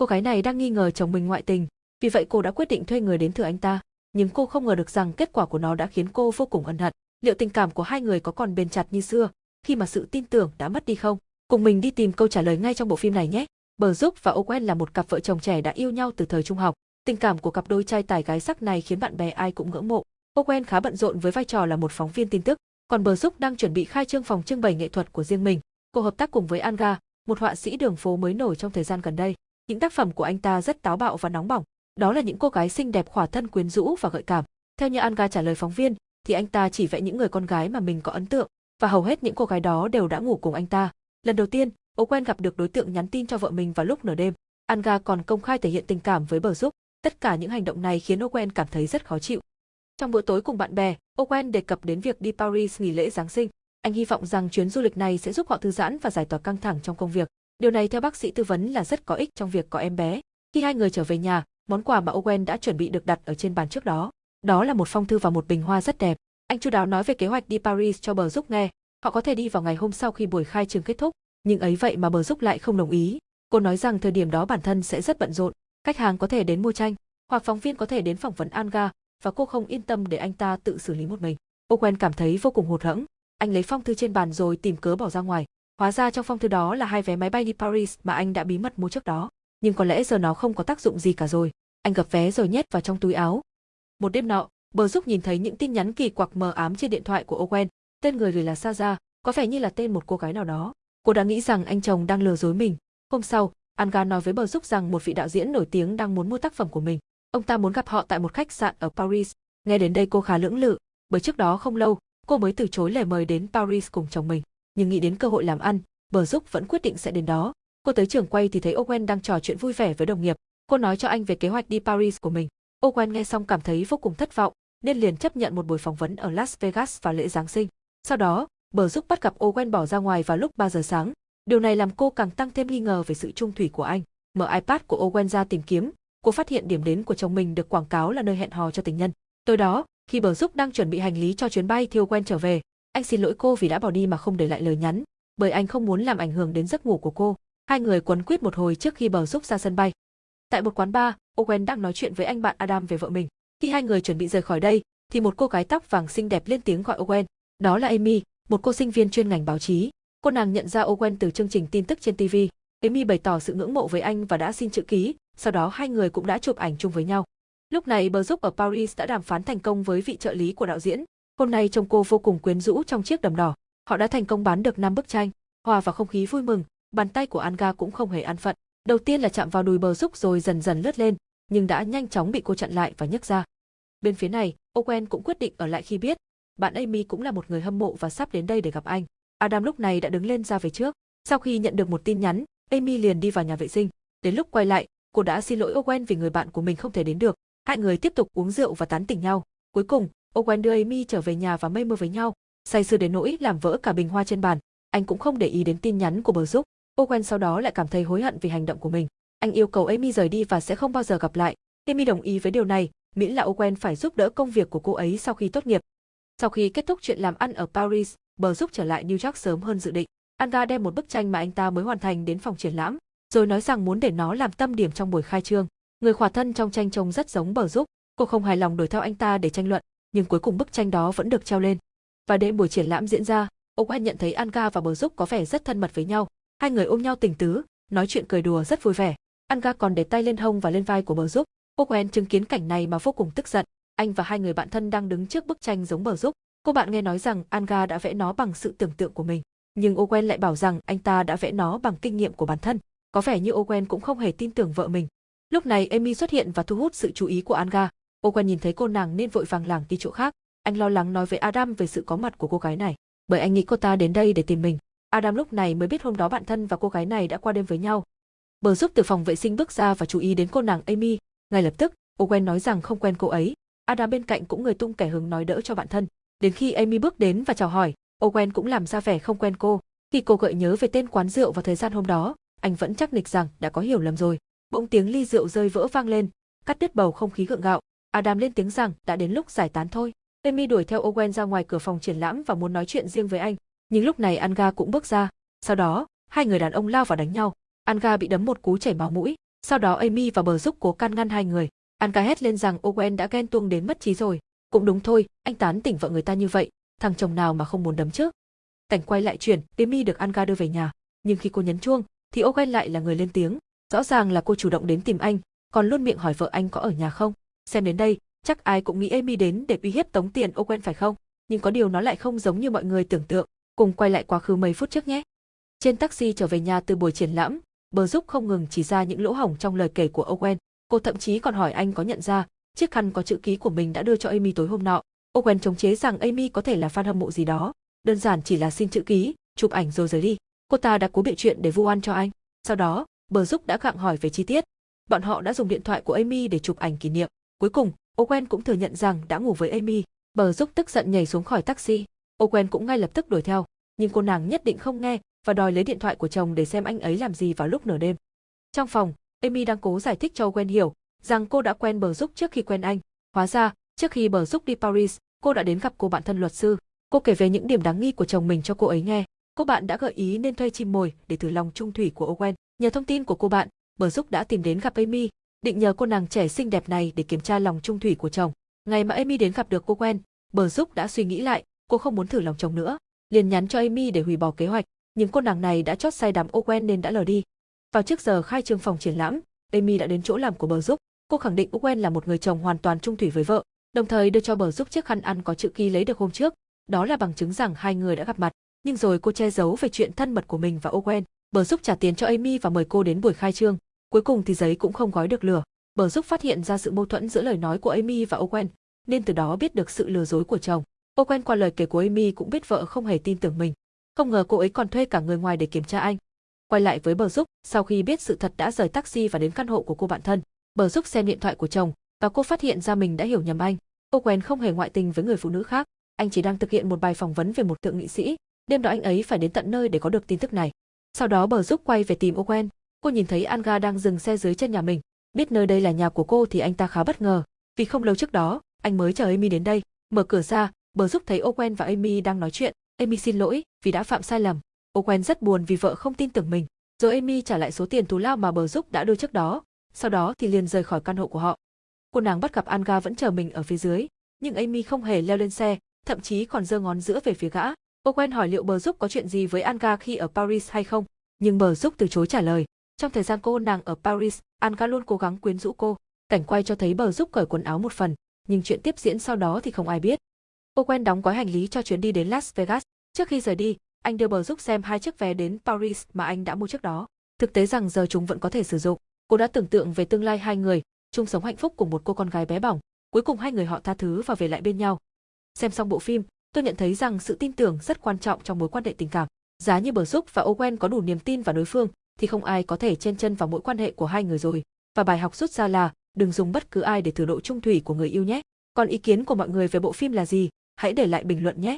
Cô gái này đang nghi ngờ chồng mình ngoại tình, vì vậy cô đã quyết định thuê người đến thử anh ta. Nhưng cô không ngờ được rằng kết quả của nó đã khiến cô vô cùng ân hận. Liệu tình cảm của hai người có còn bền chặt như xưa, khi mà sự tin tưởng đã mất đi không? Cùng mình đi tìm câu trả lời ngay trong bộ phim này nhé. Bờ Giúp và Owen là một cặp vợ chồng trẻ đã yêu nhau từ thời trung học. Tình cảm của cặp đôi trai tài gái sắc này khiến bạn bè ai cũng ngưỡng mộ. Owen khá bận rộn với vai trò là một phóng viên tin tức, còn Bờ Giúp đang chuẩn bị khai trương phòng trưng bày nghệ thuật của riêng mình. Cô hợp tác cùng với Anga, một họa sĩ đường phố mới nổi trong thời gian gần đây. Những tác phẩm của anh ta rất táo bạo và nóng bỏng. Đó là những cô gái xinh đẹp khỏa thân quyến rũ và gợi cảm. Theo như Anga trả lời phóng viên, thì anh ta chỉ vẽ những người con gái mà mình có ấn tượng, và hầu hết những cô gái đó đều đã ngủ cùng anh ta. Lần đầu tiên, Owen gặp được đối tượng nhắn tin cho vợ mình vào lúc nửa đêm. Anga còn công khai thể hiện tình cảm với Bờ Giúp. Tất cả những hành động này khiến Owen cảm thấy rất khó chịu. Trong bữa tối cùng bạn bè, Owen đề cập đến việc đi Paris nghỉ lễ Giáng sinh. Anh hy vọng rằng chuyến du lịch này sẽ giúp họ thư giãn và giải tỏa căng thẳng trong công việc. Điều này theo bác sĩ tư vấn là rất có ích trong việc có em bé. Khi hai người trở về nhà, món quà mà Owen đã chuẩn bị được đặt ở trên bàn trước đó. Đó là một phong thư và một bình hoa rất đẹp. Anh chu đáo nói về kế hoạch đi Paris cho Bờ Giúp nghe. Họ có thể đi vào ngày hôm sau khi buổi khai trường kết thúc, nhưng ấy vậy mà Bờ Giúp lại không đồng ý. Cô nói rằng thời điểm đó bản thân sẽ rất bận rộn, khách hàng có thể đến mua tranh, hoặc phóng viên có thể đến phỏng vấn Anga, và cô không yên tâm để anh ta tự xử lý một mình. Owen cảm thấy vô cùng hụt hẫng. Anh lấy phong thư trên bàn rồi tìm cớ bỏ ra ngoài. Hóa ra trong phong thư đó là hai vé máy bay đi Paris mà anh đã bí mật mua trước đó. Nhưng có lẽ giờ nó không có tác dụng gì cả rồi. Anh gập vé rồi nhét vào trong túi áo. Một đêm nọ, Bờ giúp nhìn thấy những tin nhắn kỳ quặc mờ ám trên điện thoại của Owen. Tên người gửi là Saza, có vẻ như là tên một cô gái nào đó. Cô đã nghĩ rằng anh chồng đang lừa dối mình. Hôm sau, Anga nói với Bờ giúp rằng một vị đạo diễn nổi tiếng đang muốn mua tác phẩm của mình. Ông ta muốn gặp họ tại một khách sạn ở Paris. Nghe đến đây cô khá lưỡng lự, bởi trước đó không lâu, cô mới từ chối lời mời đến Paris cùng chồng mình. Nhưng nghĩ đến cơ hội làm ăn, Bờ Dúc vẫn quyết định sẽ đến đó. Cô tới trường quay thì thấy Owen đang trò chuyện vui vẻ với đồng nghiệp. Cô nói cho anh về kế hoạch đi Paris của mình. Owen nghe xong cảm thấy vô cùng thất vọng, nên liền chấp nhận một buổi phỏng vấn ở Las Vegas vào lễ Giáng sinh. Sau đó, Bờ Dúc bắt gặp Owen bỏ ra ngoài vào lúc 3 giờ sáng. Điều này làm cô càng tăng thêm nghi ngờ về sự trung thủy của anh. Mở iPad của Owen ra tìm kiếm, cô phát hiện điểm đến của chồng mình được quảng cáo là nơi hẹn hò cho tình nhân. Tối đó, khi Bờ Dúc đang chuẩn bị hành lý cho chuyến bay thì Owen trở về, anh xin lỗi cô vì đã bỏ đi mà không để lại lời nhắn, bởi anh không muốn làm ảnh hưởng đến giấc ngủ của cô. Hai người quấn quýt một hồi trước khi Bờ giúp ra sân bay. Tại một quán bar, Owen đang nói chuyện với anh bạn Adam về vợ mình. Khi hai người chuẩn bị rời khỏi đây, thì một cô gái tóc vàng xinh đẹp lên tiếng gọi Owen. Đó là Amy, một cô sinh viên chuyên ngành báo chí. Cô nàng nhận ra Owen từ chương trình tin tức trên TV. Amy bày tỏ sự ngưỡng mộ với anh và đã xin chữ ký, sau đó hai người cũng đã chụp ảnh chung với nhau. Lúc này Bờ giúp ở Paris đã đàm phán thành công với vị trợ lý của đạo diễn. Hôm nay trông cô vô cùng quyến rũ trong chiếc đầm đỏ. Họ đã thành công bán được 5 bức tranh, hòa vào không khí vui mừng, bàn tay của Anga cũng không hề an phận. Đầu tiên là chạm vào đùi Bờ giúp rồi dần dần lướt lên, nhưng đã nhanh chóng bị cô chặn lại và nhấc ra. Bên phía này, Owen cũng quyết định ở lại khi biết, bạn Amy cũng là một người hâm mộ và sắp đến đây để gặp anh. Adam lúc này đã đứng lên ra về trước. Sau khi nhận được một tin nhắn, Amy liền đi vào nhà vệ sinh. Đến lúc quay lại, cô đã xin lỗi Owen vì người bạn của mình không thể đến được. Hai người tiếp tục uống rượu và tán tỉnh nhau. Cuối cùng, Owen đưa Amy trở về nhà và mây mưa với nhau, say sưa đến nỗi làm vỡ cả bình hoa trên bàn. Anh cũng không để ý đến tin nhắn của bờ giúp. Owen sau đó lại cảm thấy hối hận vì hành động của mình. Anh yêu cầu Amy rời đi và sẽ không bao giờ gặp lại. Amy đồng ý với điều này, miễn là Owen phải giúp đỡ công việc của cô ấy sau khi tốt nghiệp. Sau khi kết thúc chuyện làm ăn ở Paris, Bờ giúp trở lại New York sớm hơn dự định. Anga đem một bức tranh mà anh ta mới hoàn thành đến phòng triển lãm, rồi nói rằng muốn để nó làm tâm điểm trong buổi khai trương. Người khỏa thân trong tranh trông rất giống Bờ giúp, cô không hài lòng đuổi theo anh ta để tranh luận, nhưng cuối cùng bức tranh đó vẫn được treo lên. Và để buổi triển lãm diễn ra, Owen nhận thấy Anga và Bờ giúp có vẻ rất thân mật với nhau. Hai người ôm nhau tình tứ, nói chuyện cười đùa rất vui vẻ. Anga còn để tay lên hông và lên vai của Bờ giúp, Owen chứng kiến cảnh này mà vô cùng tức giận. Anh và hai người bạn thân đang đứng trước bức tranh giống bờ giúp. Cô bạn nghe nói rằng Anga đã vẽ nó bằng sự tưởng tượng của mình, nhưng Owen lại bảo rằng anh ta đã vẽ nó bằng kinh nghiệm của bản thân. Có vẻ như Owen cũng không hề tin tưởng vợ mình. Lúc này Amy xuất hiện và thu hút sự chú ý của Anga. Owen nhìn thấy cô nàng nên vội vàng lảng đi chỗ khác. Anh lo lắng nói với Adam về sự có mặt của cô gái này, bởi anh nghĩ cô ta đến đây để tìm mình. Adam lúc này mới biết hôm đó bạn thân và cô gái này đã qua đêm với nhau. Bờ giúp từ phòng vệ sinh bước ra và chú ý đến cô nàng Amy, ngay lập tức, Owen nói rằng không quen cô ấy. Adam bên cạnh cũng người tung kẻ hứng nói đỡ cho bạn thân. Đến khi Amy bước đến và chào hỏi, Owen cũng làm ra vẻ không quen cô. Khi cô gợi nhớ về tên quán rượu và thời gian hôm đó, anh vẫn chắc nịch rằng đã có hiểu lầm rồi. Bỗng tiếng ly rượu rơi vỡ vang lên, cắt đứt bầu không khí gượng gạo. Adam lên tiếng rằng đã đến lúc giải tán thôi. Amy đuổi theo Owen ra ngoài cửa phòng triển lãm và muốn nói chuyện riêng với anh. Nhưng lúc này Anga cũng bước ra. Sau đó, hai người đàn ông lao vào đánh nhau. Anga bị đấm một cú chảy máu mũi. Sau đó Amy và bờ giúp cố can ngăn hai người. Anga hét lên rằng Owen đã ghen tuông đến mất trí rồi. Cũng đúng thôi, anh tán tỉnh vợ người ta như vậy, thằng chồng nào mà không muốn đấm chứ? Cảnh quay lại chuyển, Amy được Anga đưa về nhà, nhưng khi cô nhấn chuông, thì Owen lại là người lên tiếng. Rõ ràng là cô chủ động đến tìm anh, còn luôn miệng hỏi vợ anh có ở nhà không. Xem đến đây, chắc ai cũng nghĩ Amy đến để uy hiếp tống tiền Owen phải không? Nhưng có điều nó lại không giống như mọi người tưởng tượng. Cùng quay lại quá khứ mấy phút trước nhé. Trên taxi trở về nhà từ buổi triển lãm, bờ giúp không ngừng chỉ ra những lỗ hổng trong lời kể của Owen. Cô thậm chí còn hỏi anh có nhận ra chiếc khăn có chữ ký của mình đã đưa cho Amy tối hôm nọ. Owen chống chế rằng Amy có thể là fan hâm mộ gì đó, đơn giản chỉ là xin chữ ký, chụp ảnh rồi rời đi. Cô ta đã cố bịa chuyện để vu oan cho anh. Sau đó, bờ giúp đã gặng hỏi về chi tiết. Bọn họ đã dùng điện thoại của Amy để chụp ảnh kỷ niệm. Cuối cùng, Owen cũng thừa nhận rằng đã ngủ với Amy. Bờ giúp tức giận nhảy xuống khỏi taxi. Owen cũng ngay lập tức đuổi theo, nhưng cô nàng nhất định không nghe và đòi lấy điện thoại của chồng để xem anh ấy làm gì vào lúc nửa đêm. Trong phòng, Amy đang cố giải thích cho Owen hiểu rằng cô đã quen bờ giúp trước khi quen anh. Hóa ra, trước khi bờ giúp đi Paris, cô đã đến gặp cô bạn thân luật sư. Cô kể về những điểm đáng nghi của chồng mình cho cô ấy nghe. Cô bạn đã gợi ý nên thuê chim mồi để thử lòng trung thủy của Owen. Nhờ thông tin của cô bạn, bờ giúp đã tìm đến gặp Amy, định nhờ cô nàng trẻ xinh đẹp này để kiểm tra lòng trung thủy của chồng. Ngày mà Amy đến gặp được cô quen, bờ giúp đã suy nghĩ lại, cô không muốn thử lòng chồng nữa, liền nhắn cho Amy để hủy bỏ kế hoạch, nhưng cô nàng này đã chót say đắm Owen nên đã lờ đi. Vào trước giờ khai trương phòng triển lãm, Amy đã đến chỗ làm của bờ giúp. Cô khẳng định Owen là một người chồng hoàn toàn trung thủy với vợ, đồng thời đưa cho bờ giúp chiếc khăn ăn có chữ ký lấy được hôm trước. Đó là bằng chứng rằng hai người đã gặp mặt. Nhưng rồi cô che giấu về chuyện thân mật của mình và Owen. Bờ giúp trả tiền cho Amy và mời cô đến buổi khai trương. Cuối cùng thì giấy cũng không gói được lửa. Bờ giúp phát hiện ra sự mâu thuẫn giữa lời nói của Amy và Owen, nên từ đó biết được sự lừa dối của chồng. Owen qua lời kể của Amy cũng biết vợ không hề tin tưởng mình. Không ngờ cô ấy còn thuê cả người ngoài để kiểm tra anh. Quay lại với Bờ Giúp, sau khi biết sự thật đã rời taxi và đến căn hộ của cô bạn thân, Bờ Giúp xem điện thoại của chồng và cô phát hiện ra mình đã hiểu nhầm anh. Owen không hề ngoại tình với người phụ nữ khác, anh chỉ đang thực hiện một bài phỏng vấn về một thượng nghị sĩ. Đêm đó anh ấy phải đến tận nơi để có được tin tức này. Sau đó Bờ Giúp quay về tìm Owen. Cô nhìn thấy Anga đang dừng xe dưới chân nhà mình. Biết nơi đây là nhà của cô thì anh ta khá bất ngờ, vì không lâu trước đó, anh mới chờ Amy đến đây. Mở cửa ra, Bờ Giúp thấy Owen và Amy đang nói chuyện. Amy xin lỗi vì đã phạm sai lầm. Owen rất buồn vì vợ không tin tưởng mình. Rồi Amy trả lại số tiền thù lao mà bờ giúp đã đưa trước đó, sau đó thì liền rời khỏi căn hộ của họ. Cô nàng bắt gặp Anga vẫn chờ mình ở phía dưới, nhưng Amy không hề leo lên xe, thậm chí còn giơ ngón giữa về phía gã. Owen hỏi liệu bờ giúp có chuyện gì với Anga khi ở Paris hay không, nhưng bờ giúp từ chối trả lời. Trong thời gian cô nàng ở Paris, Anka luôn cố gắng quyến rũ cô. Cảnh quay cho thấy bờ giúp cởi quần áo một phần, nhưng chuyện tiếp diễn sau đó thì không ai biết. Owen đóng gói hành lý cho chuyến đi đến Las Vegas. Trước khi rời đi, anh đưa bờ giúp xem hai chiếc vé đến Paris mà anh đã mua trước đó. Thực tế rằng giờ chúng vẫn có thể sử dụng. Cô đã tưởng tượng về tương lai hai người, chung sống hạnh phúc cùng một cô con gái bé bỏng. Cuối cùng hai người họ tha thứ và về lại bên nhau. Xem xong bộ phim, tôi nhận thấy rằng sự tin tưởng rất quan trọng trong mối quan hệ tình cảm. Giá như Bờ Giúp và Owen có đủ niềm tin vào đối phương, thì không ai có thể chen chân vào mối quan hệ của hai người rồi. Và bài học rút ra là, đừng dùng bất cứ ai để thử độ trung thủy của người yêu nhé. Còn ý kiến của mọi người về bộ phim là gì? Hãy để lại bình luận nhé.